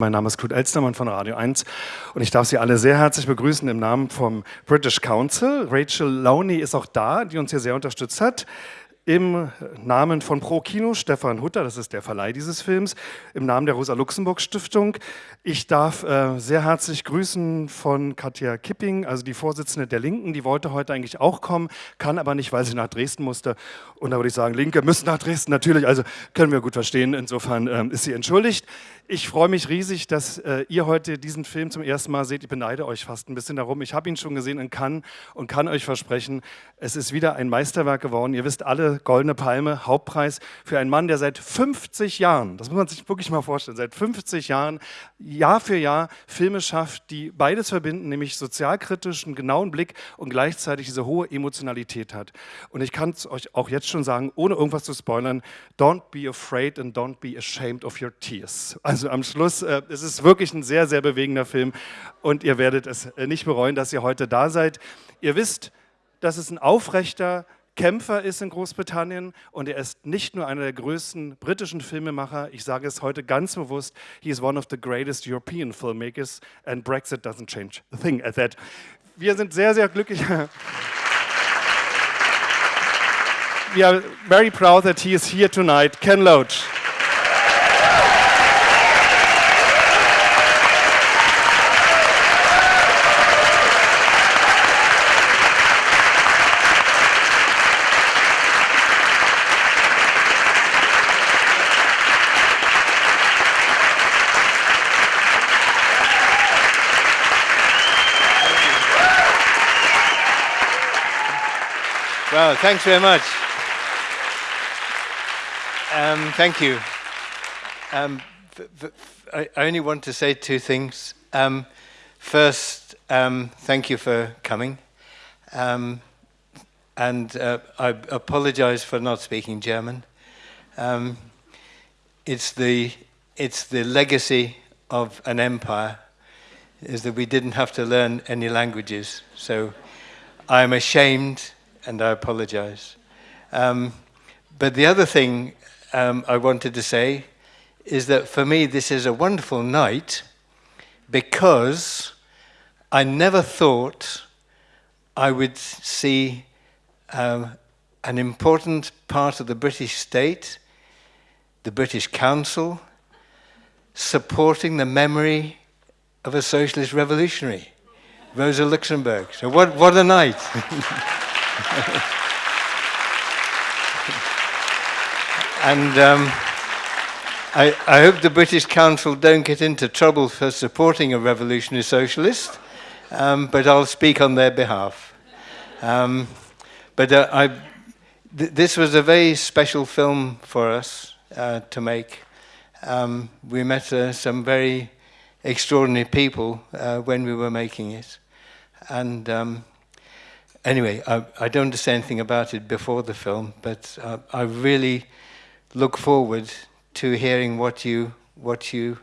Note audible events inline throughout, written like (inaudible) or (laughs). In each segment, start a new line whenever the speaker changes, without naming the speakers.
Mein Name ist Knut Elstermann von Radio 1 und ich darf Sie alle sehr herzlich begrüßen im Namen vom British Council. Rachel Lowney ist auch da, die uns hier sehr unterstützt hat. Im Namen von Pro Kino, Stefan Hutter, das ist der Verleih dieses Films, im Namen der Rosa-Luxemburg-Stiftung. Ich darf äh, sehr herzlich grüßen von Katja Kipping, also die Vorsitzende der Linken, die wollte heute eigentlich auch kommen, kann aber nicht, weil sie nach Dresden musste. Und da würde ich sagen, Linke müssen nach Dresden, natürlich, also können wir gut verstehen, insofern ähm, ist sie entschuldigt. Ich freue mich riesig, dass äh, ihr heute diesen Film zum ersten Mal seht. Ich beneide euch fast ein bisschen darum. Ich habe ihn schon gesehen in Cannes und kann euch versprechen, es ist wieder ein Meisterwerk geworden. Ihr wisst alle, Goldene Palme, Hauptpreis für einen Mann, der seit 50 Jahren, das muss man sich wirklich mal vorstellen, seit 50 Jahren Jahr für Jahr Filme schafft, die beides verbinden, nämlich sozialkritischen, genauen Blick und gleichzeitig diese hohe Emotionalität hat. Und ich kann es euch auch jetzt schon sagen, ohne irgendwas zu spoilern, don't be afraid and don't be ashamed of your tears. Also also am Schluss, äh, es ist wirklich ein sehr, sehr bewegender Film und ihr werdet es äh, nicht bereuen, dass ihr heute da seid. Ihr wisst, dass es ein aufrechter Kämpfer ist in Großbritannien und er ist nicht nur einer der größten britischen Filmemacher, ich sage es heute ganz bewusst, he is one of the greatest European filmmakers and Brexit doesn't change a thing at that. Wir sind sehr, sehr glücklich. (laughs) We are very proud that he is here tonight. Ken Loach.
Thanks very much. Um, thank you. Um, I only want to say two things. Um, first, um, thank you for coming. Um, and uh, I apologize for not speaking German. Um, it's, the, it's the legacy of an empire, is that we didn't have to learn any languages. So I'm ashamed and I apologize. Um, but the other thing um, I wanted to say is that for me, this is a wonderful night because I never thought I would see um, an important part of the British state, the British Council, supporting the memory of a socialist revolutionary, Rosa Luxemburg. So what, what a night. (laughs) (laughs) and um, I, I, hope the British Council don't get into trouble for supporting a revolutionary socialist, um, but I'll speak on their behalf. Um, but uh, I, th this was a very special film for us uh, to make. Um, we met uh, some very extraordinary people uh, when we were making it. And um, anyway, I, I don't say anything about it before the film, but uh, I really look forward to hearing what you what you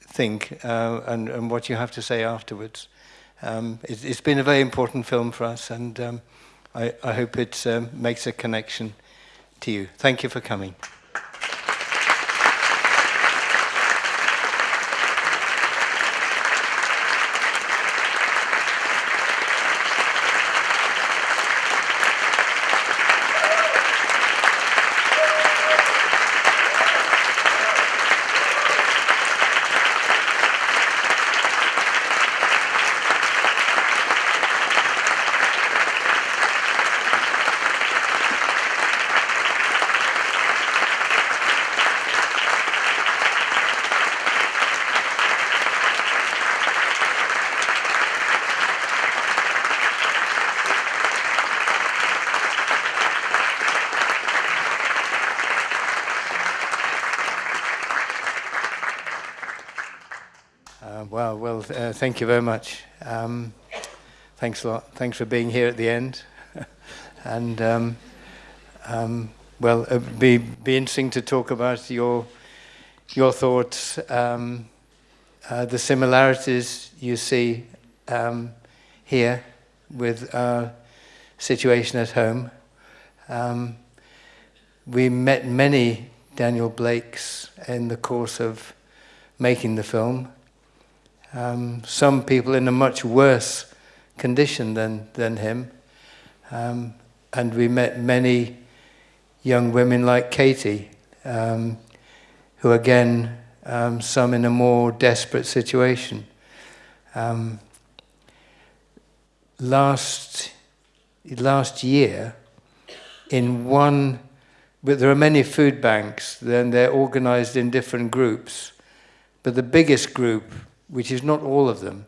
think uh, and, and what you have to say afterwards. Um, it, has been a very important film for us, and um, I, I, hope it um, makes a connection to you. Thank you for coming. Thank you very much. Um, thanks a lot. Thanks for being here at the end. (laughs) and, um, um, well, it'd be, be interesting to talk about your, your thoughts, um, uh, the similarities you see um, here with our situation at home. Um, we met many Daniel Blakes in the course of making the film. um, some people in a much worse condition than, than him. Um, and we met many young women like Katie, um, who again, um, some in a more desperate situation. Um, last, last year, in one, but there are many food banks, then they're organized in different groups. But the biggest group which is not all of them,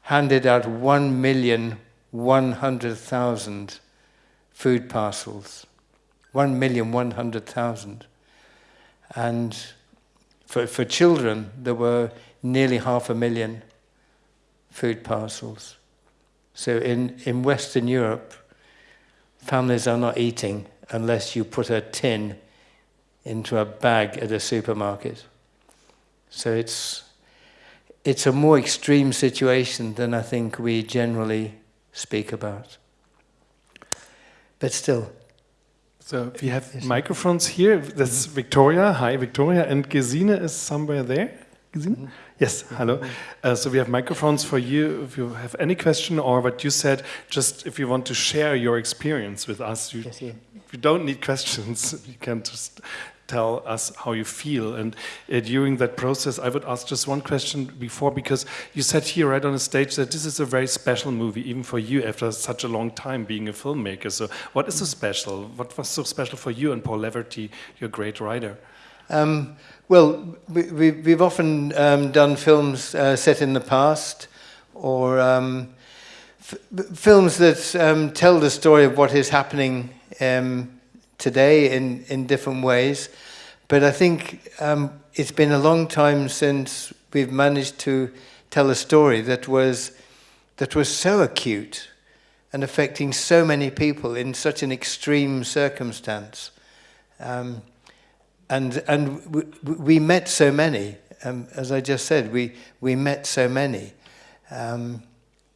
handed out 1,100,000 food parcels. 1,100,000. And for, for children, there were nearly half a million food parcels. So in, in Western Europe, families are not eating unless you put a tin into a bag at a supermarket. So it's, it's a more extreme situation than I think we generally speak about. But still.
So we have microphones here. That's Victoria. Hi, Victoria. And Gesine is somewhere there. Gesine? Mm -hmm. Yes, hello. Uh, so we have microphones for you if you have any question or what you said, just if you want to share your experience with us. You, yes, yeah. you don't need questions. (laughs) You can just tell us how you feel. And uh, during that process, I would ask just one question before, because you said here right on the stage that this is a very special movie, even for you after such a long time being a filmmaker. So what is so special? What was so special for you and Paul Laverty, your great writer?
Um, well, we, have often um, done films uh, set in the past or um, films that um, tell the story of what is happening um, today in, in different ways. But I think um, it's been a long time since we've managed to tell a story that was, that was so acute and affecting so many people in such an extreme circumstance. Um, and and we met so many, um, as I just said, we, we met so many um,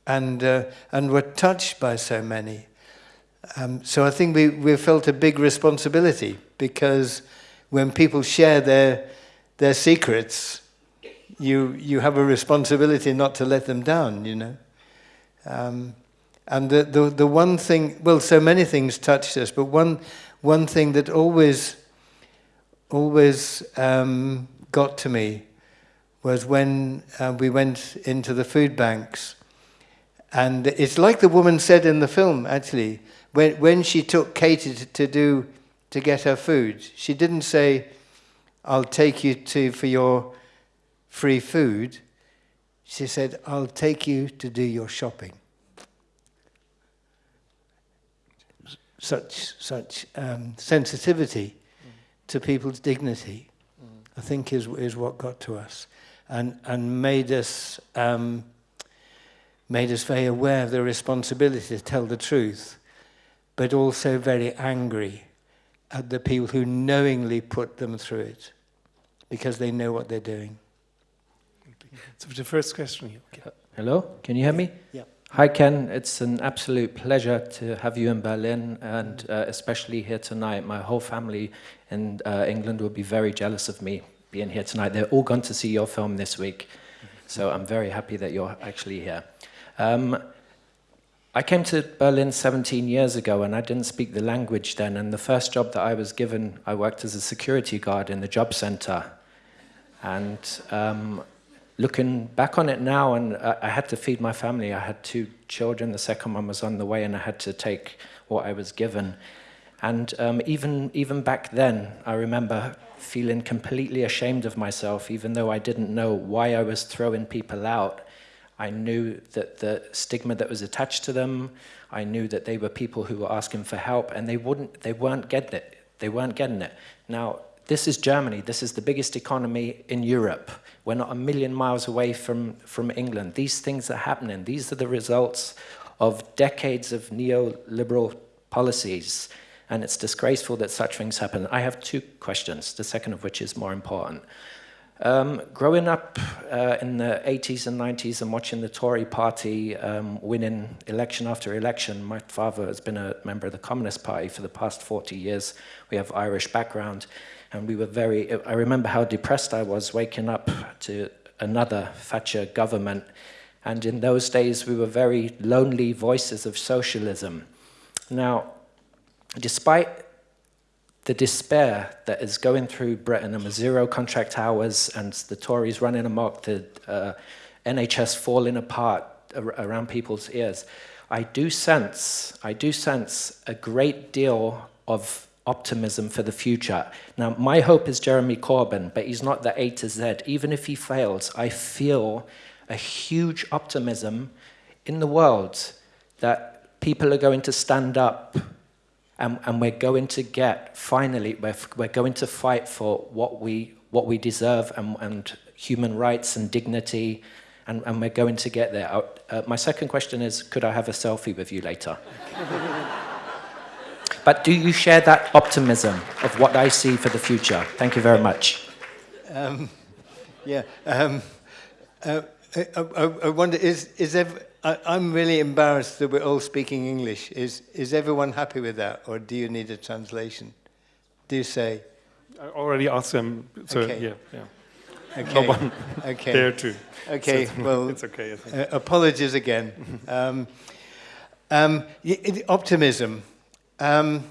and, uh, and were touched by so many. Um, so I think we, we felt a big responsibility because when people share their, their secrets, you, you have a responsibility not to let them down, you know. Um, and the, the, the one thing, well, so many things touched us, but one, one thing that always, always um, got to me was when uh, we went into the food banks. And it's like the woman said in the film, actually when, when she took Katie to, to do to get her food, she didn't say, I'll take you to for your free food. She said, I'll take you to do your shopping. Such, such um, sensitivity mm. to people's dignity, mm. I think, is, is what got to us and, and made, us, um, made us very aware of the responsibility to tell the truth but also very angry at the people who knowingly put them through it because they know what they're doing.
So the first question here. Okay.
Hello, can you hear me?
Yeah.
Hi Ken, it's an absolute pleasure to have you in Berlin and uh, especially here tonight. My whole family in uh, England will be very jealous of me being here tonight. They're all gone to see your film this week, so I'm very happy that you're actually here. Um, I came to Berlin 17 years ago and I didn't speak the language then. And the first job that I was given, I worked as a security guard in the job center. And um, looking back on it now, and I, I had to feed my family. I had two children. The second one was on the way, and I had to take what I was given. And um, even even back then, I remember feeling completely ashamed of myself, even though I didn't know why I was throwing people out. I knew that the stigma that was attached to them, I knew that they were people who were asking for help and they, wouldn't, they weren't getting it. They weren't getting it. Now, this is Germany. This is the biggest economy in Europe. We're not a million miles away from, from England. These things are happening. These are the results of decades of neoliberal policies. And it's disgraceful that such things happen. I have two questions, the second of which is more important. Um, growing up uh, in the 80s and 90s and watching the Tory party um, winning election after election, my father has been a member of the Communist Party for the past 40 years. We have Irish background. And we were very, I remember how depressed I was waking up to another Thatcher government. And in those days, we were very lonely voices of socialism. Now, despite the despair that is going through Britain and the zero contract hours and the Tories running amok, the uh, NHS falling apart around people's ears, I do sense, I do sense a great deal of optimism for the future. Now, my hope is Jeremy Corbyn, but he's not the A to Z. Even if he fails, I feel a huge optimism in the world that people are going to stand up and, and we're going to get, finally, we're, we're going to fight for what we, what we deserve and, and human rights and dignity, and, and we're going to get there. Uh, my second question is, could I have a selfie with you later? (laughs) but do you share that optimism of what I see for the future? Thank you very much. Um,
yeah. Um, uh, I, I, I, wonder, is, is ever, I, I'm really embarrassed that we're all speaking English. Is, is everyone happy with that, or do you need a translation? Do you say?
I already asked them, so okay. yeah, yeah.
Okay.
No
okay.
there too.
Okay,
so
well, (laughs)
it's okay.
Uh, apologies again. (laughs) um, um, optimism. Um,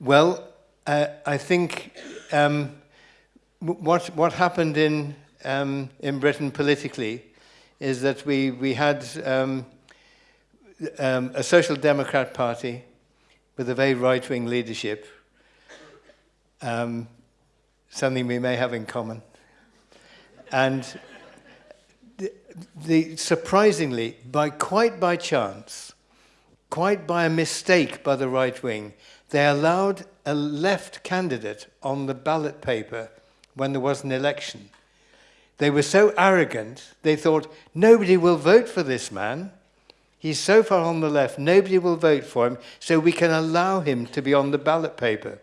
well, uh, I think um, what what happened in um, in Britain politically is that we, we had um, um, a Social Democrat Party with a very right-wing leadership, um, something we may have in common. And the, the, surprisingly, by quite by chance, quite by a mistake by the right wing, they allowed a left candidate on the ballot paper when there was an election. They were so arrogant, they thought, nobody will vote for this man. He's so far on the left, nobody will vote for him, so we can allow him to be on the ballot paper.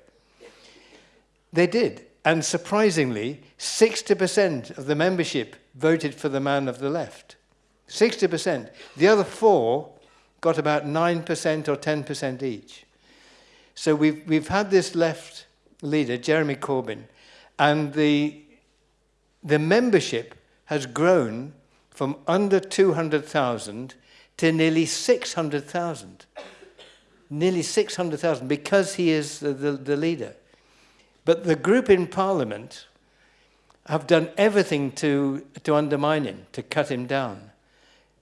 They did. And surprisingly, 60% of the membership voted for the man of the left. 60%. The other four got about 9% or 10% each. So we've, we've had this left leader, Jeremy Corbyn, and the the membership has grown from under 200,000 to nearly 600,000. Nearly 600,000 because he is the, the, the, leader. But the group in Parliament have done everything to, to undermine him, to cut him down.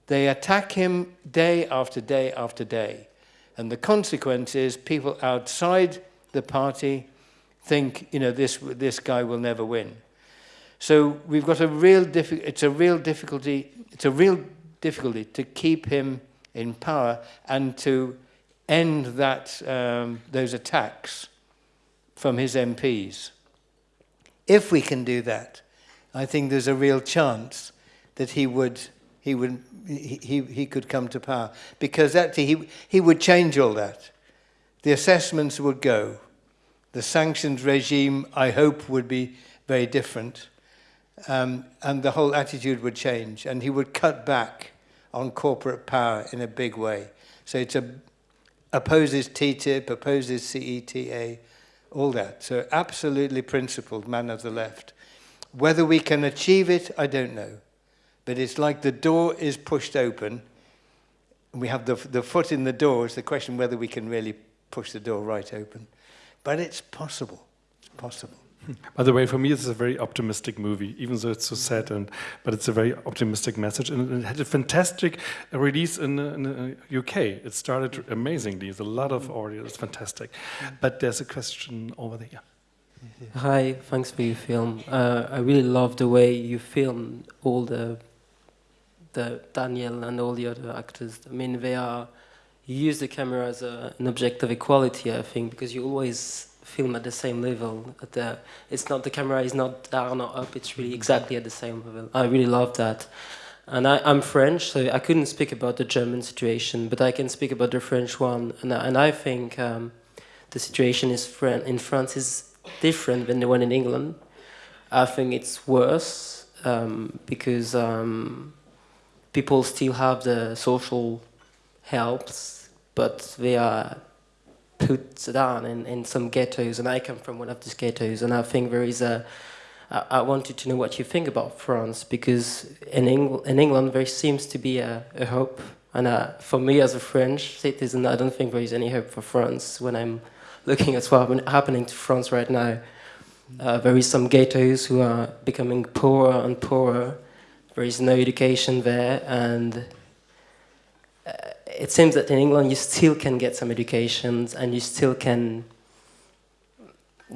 They attack him day after day after day. And the consequence is people outside the party think, you know, this, this guy will never win. So we've got a real it's a real difficulty it's a real difficulty to keep him in power and to end that um, those attacks from his MPs. If we can do that, I think there's a real chance that he would he would he, he, could come to power because actually he, he would change all that. The assessments would go. The sanctions regime, I hope, would be very different um, and the whole attitude would change. And he would cut back on corporate power in a big way. So it opposes TTIP, opposes CETA, all that. So absolutely principled man of the left. Whether we can achieve it, I don't know. But it's like the door is pushed open. And we have the, the foot in the door. It's the question whether we can really push the door right open. But it's possible. It's possible.
By the way, for me, it's a very optimistic movie, even though it's so sad, and but it's a very optimistic message, and it had a fantastic release in, the UK. It started amazingly. There's a lot of audience. It's fantastic. But there's a question over there.
Hi, thanks for your film. Uh, I really love the way you film all the the Daniel and all the other actors. I mean, they are you use the camera as a, an object of equality, I think, because you always film at the same level. At the, it's not the camera is not down or up. It's really exactly at the same level. I really love that. And I, am French, so I couldn't speak about the German situation, but I can speak about the French one. And, and I think um, the situation is in France is different than the one in England. I think it's worse um, because um, people still have the social helps, but they are put down in, in some ghettos, and I come from one of these ghettos, and I think there is a. I, wanted to know what you think about France because in, Eng in England there seems to be a, a hope, and uh, for me as a French citizen, I don't think there is any hope for France when I'm looking at what's happening to France right now. Uh, there is some ghettos who are becoming poorer and poorer. There is no education there, and uh, it seems that in England you still can get some education and you still can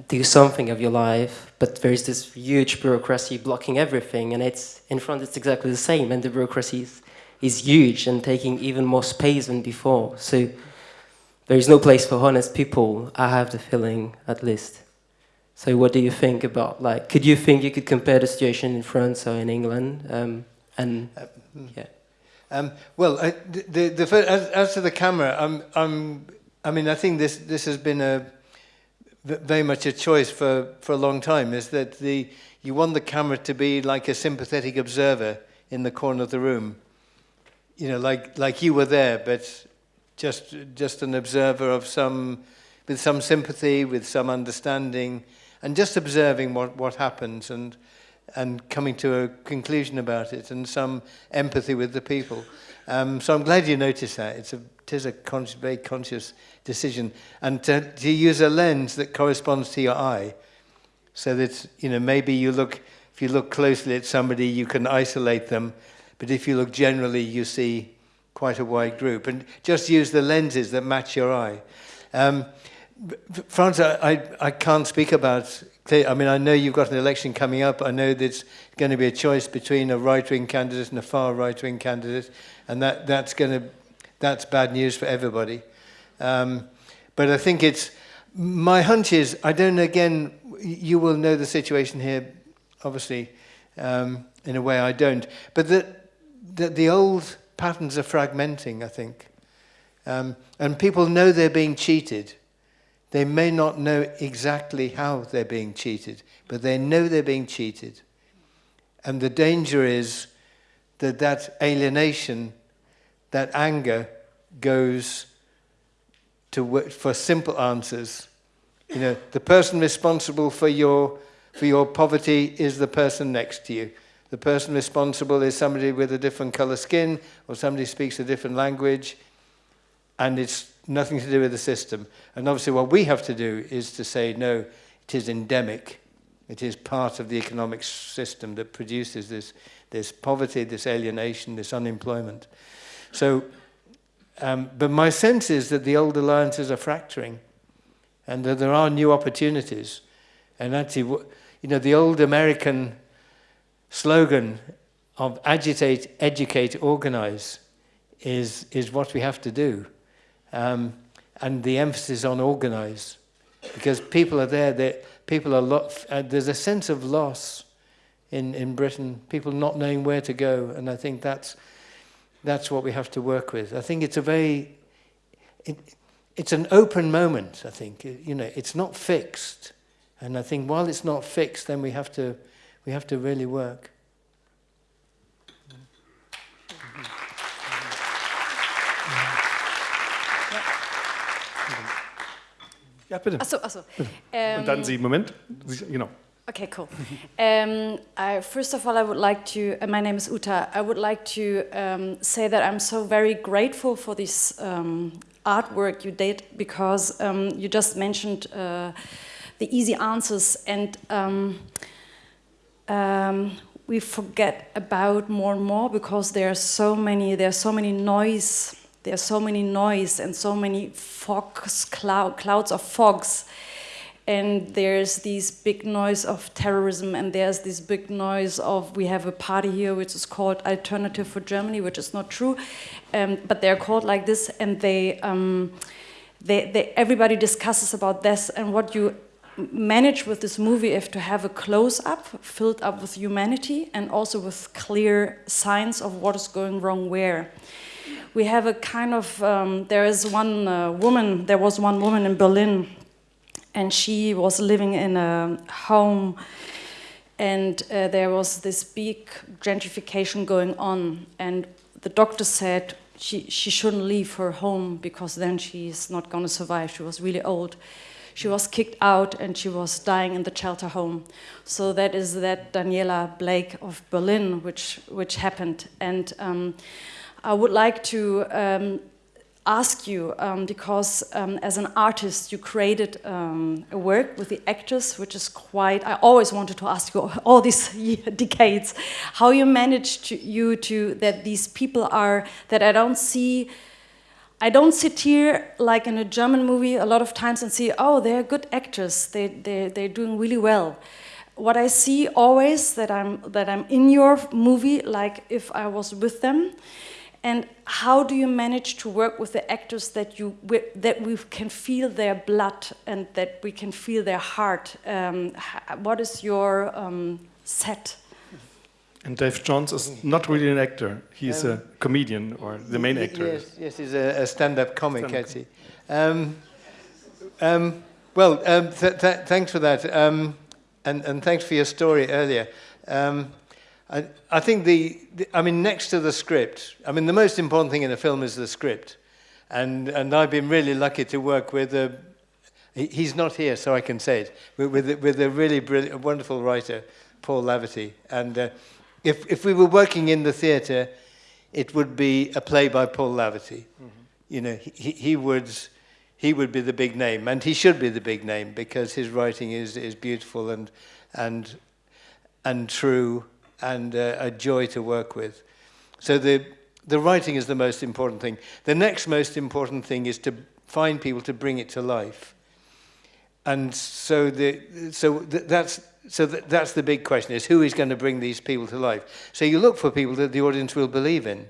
do something of your life, but there is this huge bureaucracy blocking everything, and it's in France it's exactly the same, and the bureaucracy is, is huge and taking even more space than before. So there is no place for honest people. I have the feeling, at least. So what do you think about like? Could you think you could compare the situation in France or in England? Um, and uh, yeah.
Um, well, I, the, the, as, as to the camera, I'm, I'm, I mean, I think this this has been a very much a choice for, for a long time. Is that the you want the camera to be like a sympathetic observer in the corner of the room, you know, like like you were there, but just just an observer of some with some sympathy, with some understanding and just observing what, what happens and, and coming to a conclusion about it and some empathy with the people. Um, so I'm glad you noticed that. It's a, it is a con very conscious decision. And to, to use a lens that corresponds to your eye, so that, you know, maybe you look, if you look closely at somebody, you can isolate them. But if you look generally, you see quite a wide group. And just use the lenses that match your eye. Um, France, I, I can't speak about I mean, I know you've got an election coming up. I know there's going to be a choice between a right-wing candidate and a far right-wing candidate, and that, that's going to that's bad news for everybody. Um, but I think it's my hunch is I don't again. You will know the situation here, obviously, um, in a way I don't. But that that the old patterns are fragmenting. I think, um, and people know they're being cheated. They may not know exactly how they're being cheated, but they know they're being cheated. And the danger is that that alienation, that anger, goes to work for simple answers. You know, the person responsible for your, for your poverty is the person next to you. The person responsible is somebody with a different color skin or somebody speaks a different language. And it's nothing to do with the system. And obviously what we have to do is to say, no, it is endemic. It is part of the economic system that produces this, this poverty, this alienation, this unemployment. So, um, but my sense is that the old alliances are fracturing and that there are new opportunities. And actually, you know, the old American slogan of agitate, educate, organize is, is what we have to do um, and the emphasis on organize because people are there that people are lot uh, there's a sense of loss in in Britain people not knowing where to go and I think that's that's what we have to work with. I think it's a very it, it's an open moment I think. You know it's not fixed and I think while it's not fixed then we have to we have to really work.
Ja, bitte.
Achso, achso.
Ähm, Und dann Sie, Moment. Genau.
Okay, cool. um, I, first of all, I would like to, uh, my name is Uta, I would like to um, say that I'm so very grateful for this um, artwork you did because um, you just mentioned uh, the easy answers and um, um, we forget about more and more because there are so many, there are so many noise there's so many noise and so many fogs, cloud, clouds of fogs. And there's this big noise of terrorism, and there's this big noise of we have a party here which is called Alternative for Germany, which is not true, um, but they're called like this, and they, um, they, they, everybody discusses about this. And what you manage with this movie is to have a close-up filled up with humanity and also with clear signs of what is going wrong where we have a kind of, um, there is one uh, woman, there was one woman in Berlin, and she was living in a home, and uh, there was this big gentrification going on, and the doctor said she, she shouldn't leave her home because then she's not going to survive. She was really old. She was kicked out and she was dying in the shelter home. So that is that Daniela Blake of Berlin, which, which happened. And um, I would like to um, ask you, um, because um, as an artist, you created um, a work with the actors, which is quite, I always wanted to ask you (laughs) all these (laughs) decades, how you managed to, you to, that these people are, that I don't see, I don't sit here like in a German movie a lot of times and see, oh, they're good actors, they, they, they're doing really well. What I see always that I'm, that I'm in your movie, like if I was with them, and how do you manage to work with the actors that you that we can feel their blood and that we can feel their heart? Um, what is your um, set?
And Dave Johns is not really an actor; he's um, a comedian or the main actor.
Yes, yes, he's a, a stand-up comic, stand actually. Um, um, well, um, th th thanks for that, and and thanks for your story earlier. I, I think the, the, I mean, next to the script, I mean, the most important thing in a film is the script. And, and I've been really lucky to work with a, he's not here, so I can say it, with, with, with a really brilliant, wonderful writer, Paul Laverty. And uh, if, if we were working in the theatre, it would be a play by Paul Laverty. Mm -hmm. You know, he, he would, he would be the big name, and he should be the big name because his writing is, is beautiful and, and, and true and uh, a joy to work with. So the, the writing is the most important thing. The next most important thing is to find people to bring it to life. And so, the, so th that's, so th that's the big question is who is going to bring these people to life? So you look for people that the audience will believe in.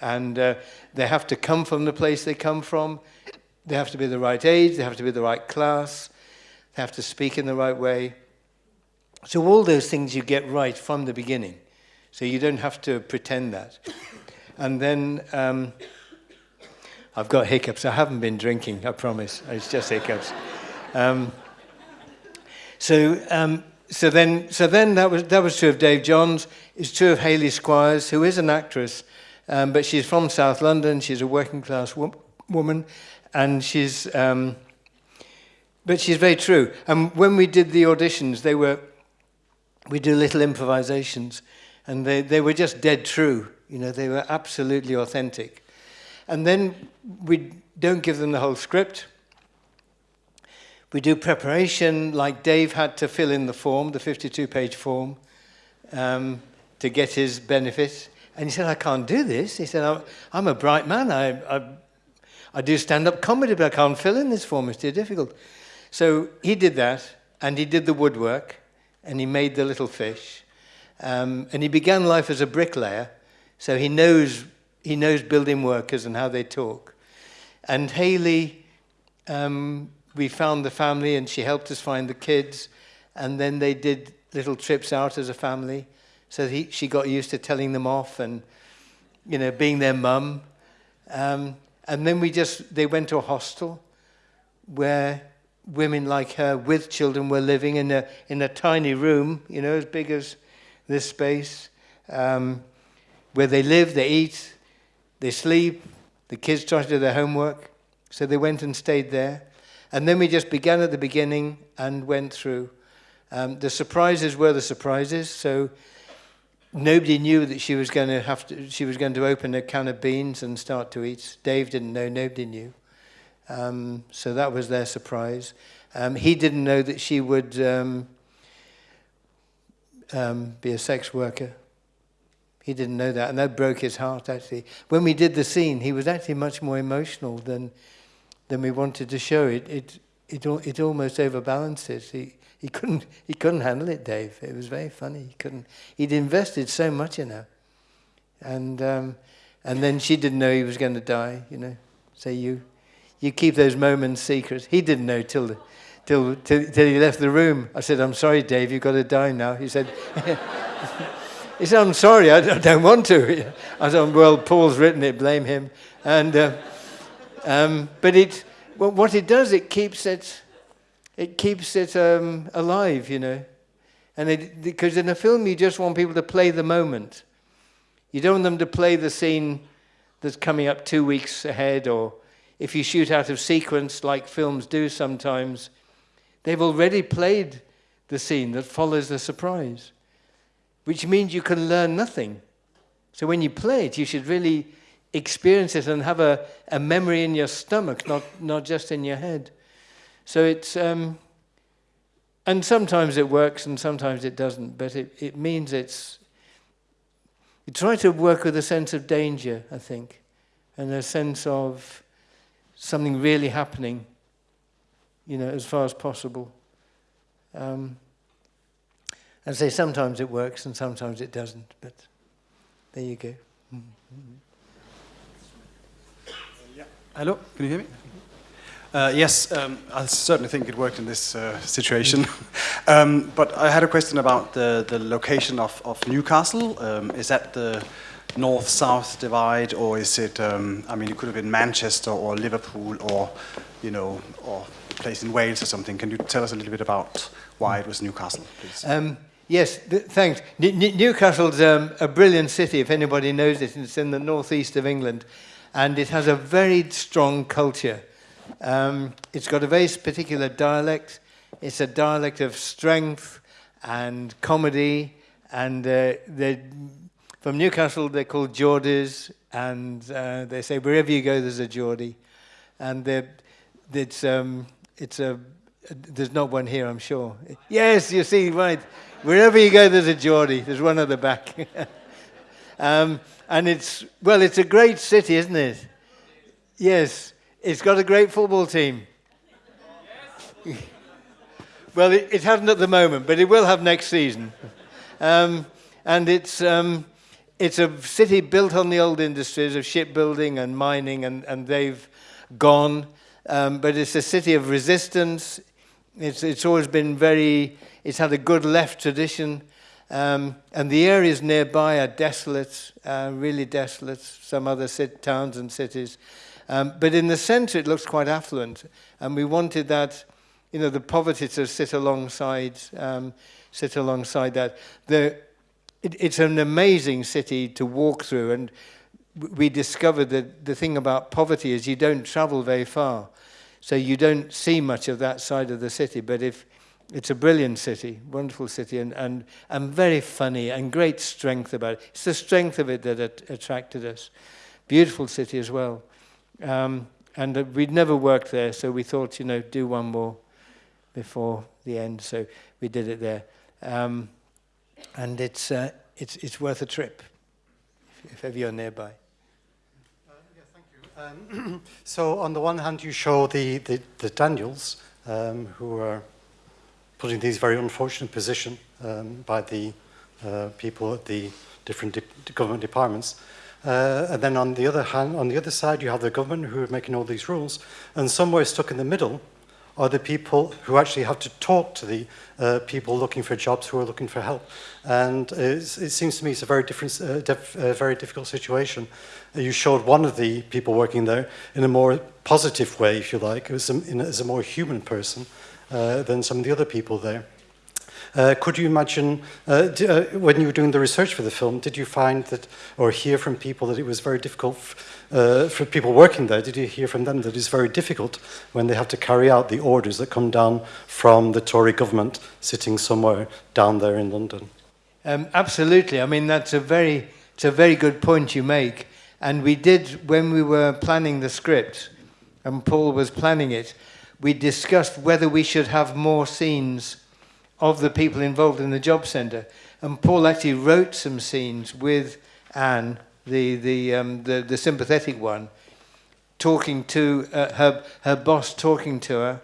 And uh, they have to come from the place they come from. They have to be the right age. They have to be the right class. They have to speak in the right way. So all those things you get right from the beginning. So you don't have to pretend that. And then um, I've got hiccups. I haven't been drinking, I promise. It's just hiccups. Um, so, um, so then, so then that was that was true of Dave Johns. It's true of Hayley Squires, who is an actress, um, but she's from South London. She's a working class wo woman, and she's um, but she's very true. And when we did the auditions, they were we do little improvisations, and they, they were just dead true. You know, they were absolutely authentic. And then we don't give them the whole script. We do preparation, like Dave had to fill in the form, the 52-page form, um, to get his benefit. And he said, I can't do this. He said, I'm, I'm a bright man. I, I, I do stand-up comedy, but I can't fill in this form. It's too difficult. So he did that, and he did the woodwork and he made the little fish. Um, and he began life as a bricklayer, so he knows, he knows building workers and how they talk. And Haley, um, we found the family and she helped us find the kids. And then they did little trips out as a family. So he, she got used to telling them off and, you know, being their mum. Um, and then we just, they went to a hostel where women like her with children were living in a, in a tiny room, you know, as big as this space, um, where they live, they eat, they sleep, the kids try to do their homework. So they went and stayed there. And then we just began at the beginning and went through. Um, the surprises were the surprises. So nobody knew that she was going to have to, she was going to open a can of beans and start to eat. Dave didn't know, nobody knew. Um, so that was their surprise. Um, he didn't know that she would um, um, be a sex worker. He didn't know that, and that broke his heart, actually. When we did the scene, he was actually much more emotional than, than we wanted to show. It, it, it, it almost overbalanced it. He, he, couldn't, he couldn't handle it, Dave. It was very funny. He couldn't, he'd invested so much in her. And, um, and then she didn't know he was going to die, you know, say you. You keep those moments secret. He didn't know till, till, till, till he left the room. I said, I'm sorry, Dave, you've got to die now. He said, (laughs) he said, I'm sorry, I don't want to. (laughs) I said, well, Paul's written it, blame him. And, uh, um, but it, well, what it does, it keeps it, it keeps it um, alive, you know. And it, because in a film, you just want people to play the moment. You don't want them to play the scene that's coming up two weeks ahead, or if you shoot out of sequence like films do sometimes, they've already played the scene that follows the surprise, which means you can learn nothing. So when you play it, you should really experience it and have a, a memory in your stomach, not, not just in your head. So it's, um, and sometimes it works and sometimes it doesn't, but it, it means it's, you try to work with a sense of danger, I think, and a sense of something really happening, you know, as far as possible. Um, and say sometimes it works and sometimes it doesn't, but there you go. Mm -hmm.
Hello, can you hear me? Uh, yes, um, I certainly think it worked in this uh, situation. (laughs) um, but I had a question about the, the location of, of Newcastle. Um, is that the north-south divide, or is it, um, I mean, it could have been Manchester or Liverpool or, you know, or a place in Wales or something. Can you tell us a little bit about why it was Newcastle, please?
Um, yes, th thanks. N N Newcastle's um, a brilliant city, if anybody knows it. It's in the northeast of England, and it has a very strong culture. Um, it's got a very particular dialect. It's a dialect of strength and comedy, and uh, from Newcastle they're called Geordies, and uh, they say wherever you go there's a Geordie, and it's um, it's a there's not one here I'm sure. Yes, you see right. Wherever you go there's a Geordie. There's one at the back. (laughs) um, and it's, well, it's a great city, isn't it? Yes. It's got a great football team. (laughs) well, it, it, hasn't at the moment, but it will have next season. (laughs) Um, and it's, um, it's a city built on the old industries of shipbuilding and mining, and, and they've gone. Um, but it's a city of resistance. It's, it's always been very, it's had a good left tradition. Um, and the areas nearby are desolate, uh, really desolate, some other towns and cities. Um, but in the center, it looks quite affluent. And we wanted that, you know, the poverty to sit alongside, um, sit alongside that. The, it, it's an amazing city to walk through. And we discovered that the thing about poverty is you don't travel very far. So you don't see much of that side of the city. But if it's a brilliant city, wonderful city, and, and, and very funny and great strength about it. It's the strength of it that at, attracted us. Beautiful city as well. Um, and uh, we'd never worked there, so we thought, you know, do one more before the end. So we did it there. Um, and it's, uh, it's, it's worth a trip if, if ever you're nearby.
Uh, yeah, thank you. Um, (clears throat) so on the one hand, you show the, the, the Daniels, um, who are put in these very unfortunate position um, by the uh, people at the different de government departments. Uh, and then on the other hand, on the other side, you have the government who are making all these rules, and somewhere stuck in the middle are the people who actually have to talk to the uh, people looking for jobs who are looking for help. And it seems to me it's a very different, uh, dif very difficult situation. you showed one of the people working there in a more positive way, if you like, as a, in, as a more human person uh, than some of the other people there. Uh, could you imagine, uh, uh, when you were doing the research for the film, did you find that, or hear from people that it was very difficult uh, for people working there, did you hear from them that it's very difficult when they have to carry out the orders that come down from the Tory government sitting somewhere down there in London?
Um, absolutely. I mean, that's a very, it's a very good point you make. And we did, when we were planning the script, and Paul was planning it, we discussed whether we should have more scenes of the people involved in the job centre. And Paul actually wrote some scenes with Anne, the, the, um, the, the sympathetic one, talking to uh, her, her boss talking to her,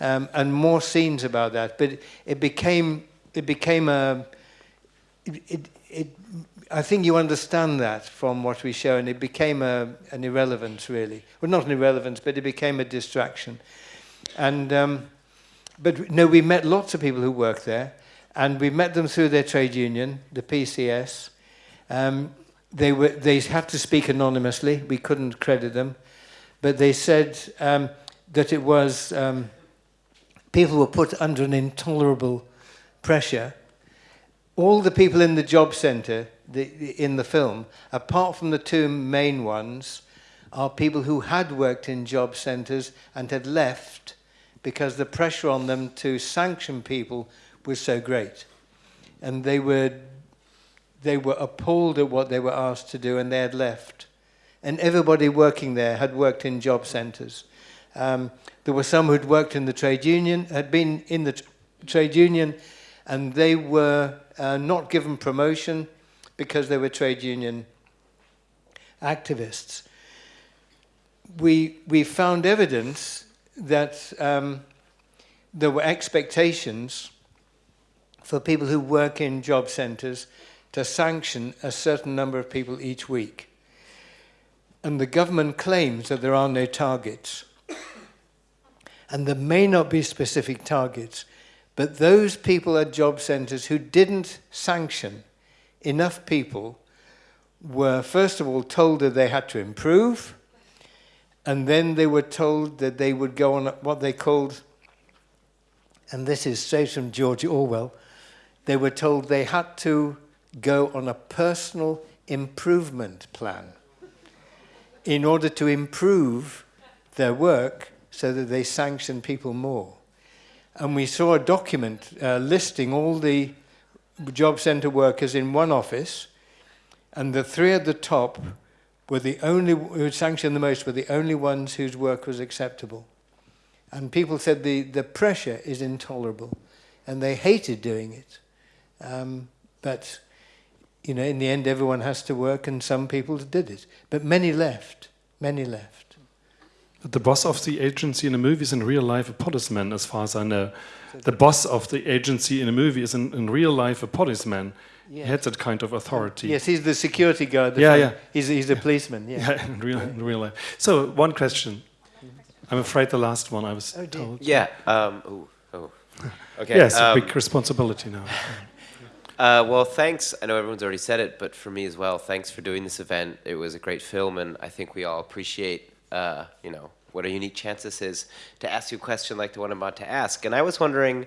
um, and more scenes about that. But it became, it became a, it, it, it, I think you understand that from what we show, and it became a, an irrelevance, really. Well, not an irrelevance, but it became a distraction. And um, But no, we met lots of people who work there, and we met them through their trade union, the PCS. Um, they, were, they had to speak anonymously. We couldn't credit them. But they said um, that it was... Um, people were put under an intolerable pressure. All the people in the job centre the, in the film, apart from the two main ones, are people who had worked in job centres and had left because the pressure on them to sanction people was so great. And they were, they were appalled at what they were asked to do and they had left. And everybody working there had worked in job centres. Um, there were some who'd worked in the trade union, had been in the trade union, and they were uh, not given promotion because they were trade union activists. We, we found evidence that um, there were expectations for people who work in job centres to sanction a certain number of people each week. And the government claims that there are no targets. and there may not be specific targets, but those people at job centres who didn't sanction enough people were, first of all, told that they had to improve, and then they were told that they would go on what they called, and this is straight from George Orwell, they were told they had to go on a personal improvement plan in order to improve their work so that they sanction people more. And we saw a document uh, listing all the job centre workers in one office, and the three at the top were the only who sanctioned the most were the only ones whose work was acceptable. And people said the, the pressure is intolerable, and they hated doing it. Um, but you know, in the end, everyone has to work, and some people did it. But many left. Many left.
The boss of the agency in a movie is in real life a policeman, as far as I know. The boss of the agency in a movie is in, in real life a policeman. He has that kind of authority.
Yes, he's the security guard. The
yeah, yeah.
He's, he's a policeman. Yeah.
yeah (laughs) in, real, in real life. So, one question. I'm afraid the last one I was
oh,
told.
Yeah. Um, ooh, oh. Okay.
Yes,
um,
a big responsibility now. (laughs)
Uh, well, thanks. I know everyone's already said it, but for me as well, thanks for doing this event. It was a great film, and I think we all appreciate, uh, you know, what a unique chance this is to ask you a question like the one I'm about to ask. And I was wondering,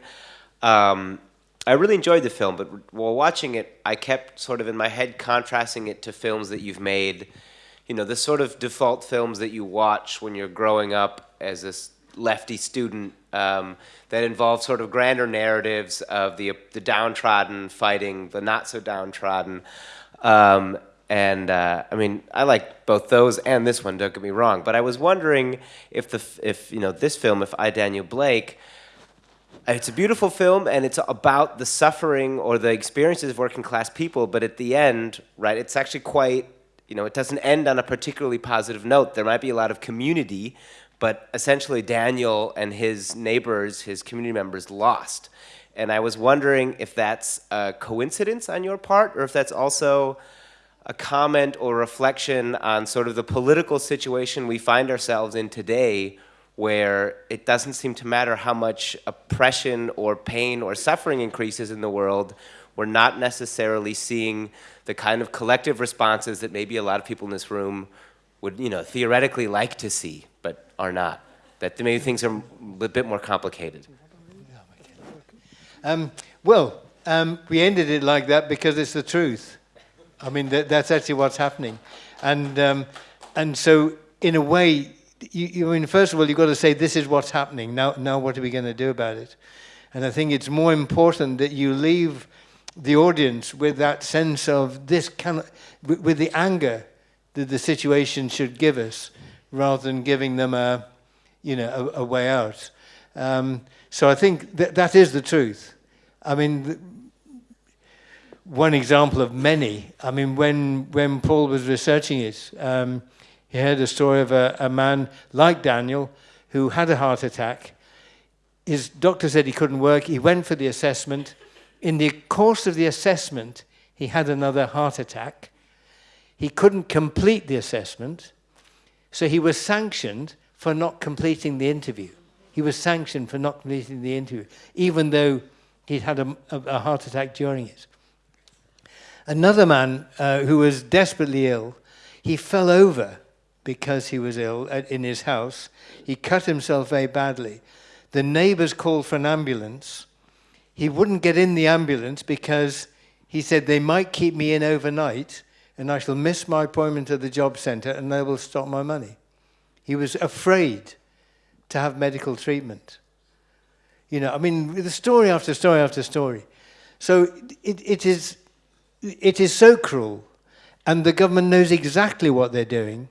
um, I really enjoyed the film, but while watching it, I kept sort of in my head contrasting it to films that you've made, you know, the sort of default films that you watch when you're growing up as a lefty student um, that involve sort of grander narratives of the, the downtrodden fighting the not so downtrodden. Um, and uh, I mean, I like both those and this one. Don't get me wrong, but I was wondering if the if you know this film, if I Daniel Blake, it's a beautiful film and it's about the suffering or the experiences of working class people. But at the end, right, it's actually quite you know, it doesn't end on a particularly positive note. There might be a lot of community, but essentially Daniel and his neighbors, his community members, lost. And I was wondering if that's a coincidence on your part, or if that's also a comment or reflection on sort of the political situation we find ourselves in today where it doesn't seem to matter how much oppression or pain or suffering increases in the world, we're not necessarily seeing the kind of collective responses that maybe a lot of people in this room would, you know, theoretically like to see, but are not. That maybe things are a bit more complicated.
Um, well, um, we ended it like that because it's the truth. I mean, that, that's actually what's happening. And, um, and so, in a way, you, you, I mean, first of all, you've got to say, this is what's happening. Now, now what are we going to do about it? And I think it's more important that you leave the audience with that sense of this kind of, with, with the anger that the situation should give us, rather than giving them a, you know, a, a way out. Um, so I think that that is the truth. I mean, one example of many. I mean, when, when Paul was researching it, um, he heard a story of a, a man like Daniel who had a heart attack. His doctor said he couldn't work. He went for the assessment. In the course of the assessment, he had another heart attack. He couldn't complete the assessment, so he was sanctioned for not completing the interview. He was sanctioned for not completing the interview, even though he'd had a, a heart attack during it. Another man uh, who was desperately ill, he fell over because he was ill at, in his house. He cut himself very badly. The neighbors called for an ambulance. He wouldn't get in the ambulance because he said, they might keep me in overnight and I shall miss my appointment at the job center and they will stop my money. He was afraid to have medical treatment. You know, I mean, the story after story after story. So it, it, is, it is so cruel. And the government knows exactly what they're doing.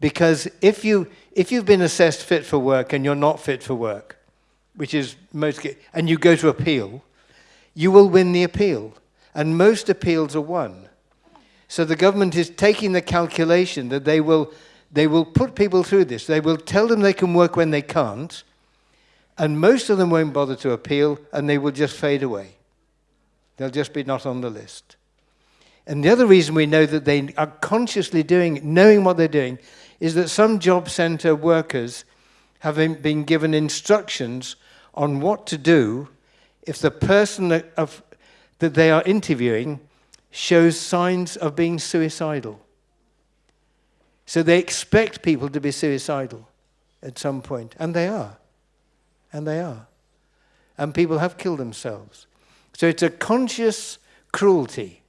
Because if, you, if you've been assessed fit for work and you're not fit for work, which is most, and you go to appeal, you will win the appeal. And most appeals are won. So the government is taking the calculation that they will, they will put people through this. They will tell them they can work when they can't, and most of them won't bother to appeal, and they will just fade away. They'll just be not on the list. And the other reason we know that they are consciously doing, knowing what they're doing, is that some job center workers have been given instructions on what to do if the person that, of, that they are interviewing shows signs of being suicidal. So they expect people to be suicidal at some point, and they are. And they are. And people have killed themselves. So it's a conscious cruelty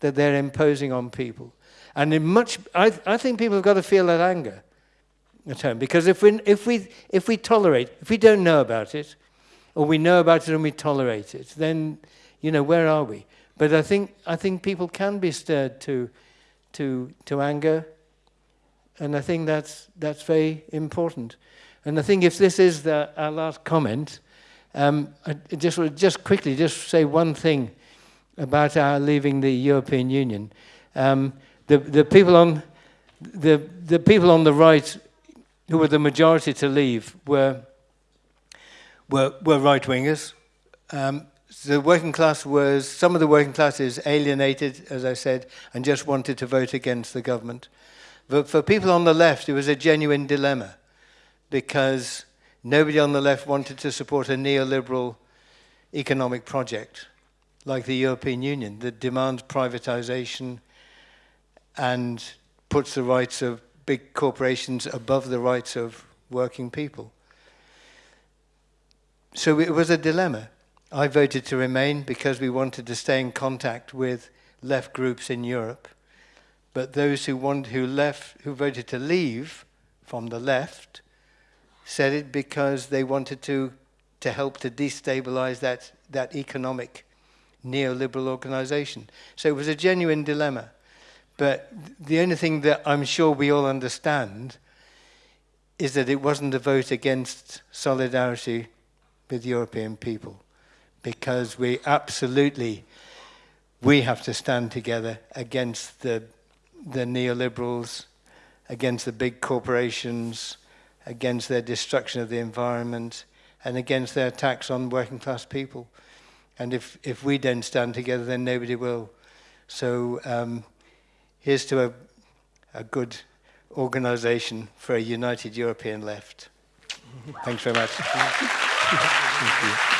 that they're imposing on people. And in much, I, I think people have got to feel that anger at home. Because if we, if, we, if we tolerate, if we don't know about it, or we know about it and we tolerate it, then, you know, where are we? But I think, I think people can be stirred to, to, to anger, and I think that's, that's very important. And I think if this is the, our last comment, um, I just just quickly just say one thing about our leaving the European Union. Um, the the people on the the people on the right who were the majority to leave were were were right wingers. Um, the working class was, some of the working classes alienated, as I said, and just wanted to vote against the government. But for people on the left, it was a genuine dilemma because nobody on the left wanted to support a neoliberal economic project like the European Union that demands privatization and puts the rights of big corporations above the rights of working people. So it was a dilemma. I voted to remain because we wanted to stay in contact with left groups in Europe. But those who, want, who, left, who voted to leave from the left said it because they wanted to, to help to destabilize that, that economic neoliberal organization. So it was a genuine dilemma. But the only thing that I'm sure we all understand is that it wasn't a vote against solidarity with European people because we absolutely we have to stand together against the the neoliberals, against the big corporations, against their destruction of the environment, and against their attacks on working class people. And if, if we don't stand together, then nobody will. So um, here's to a, a good organization for a united European left. Thanks very much. Thank you.